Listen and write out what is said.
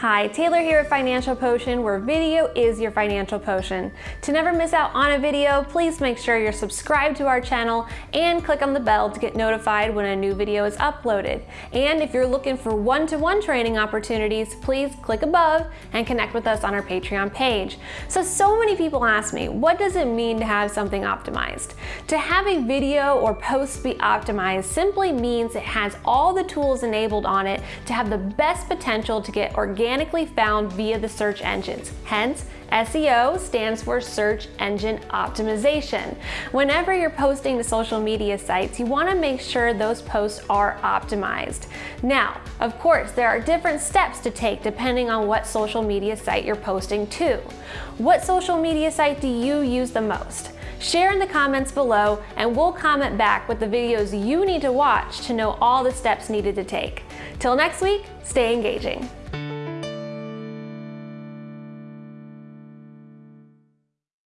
Hi, Taylor here at Financial Potion, where video is your financial potion. To never miss out on a video, please make sure you're subscribed to our channel and click on the bell to get notified when a new video is uploaded. And if you're looking for one-to-one -one training opportunities, please click above and connect with us on our Patreon page. So, so many people ask me, what does it mean to have something optimized? To have a video or post be optimized simply means it has all the tools enabled on it to have the best potential to get organic organically found via the search engines. Hence, SEO stands for Search Engine Optimization. Whenever you're posting to social media sites, you want to make sure those posts are optimized. Now, of course, there are different steps to take depending on what social media site you're posting to. What social media site do you use the most? Share in the comments below and we'll comment back with the videos you need to watch to know all the steps needed to take. Till next week, stay engaging.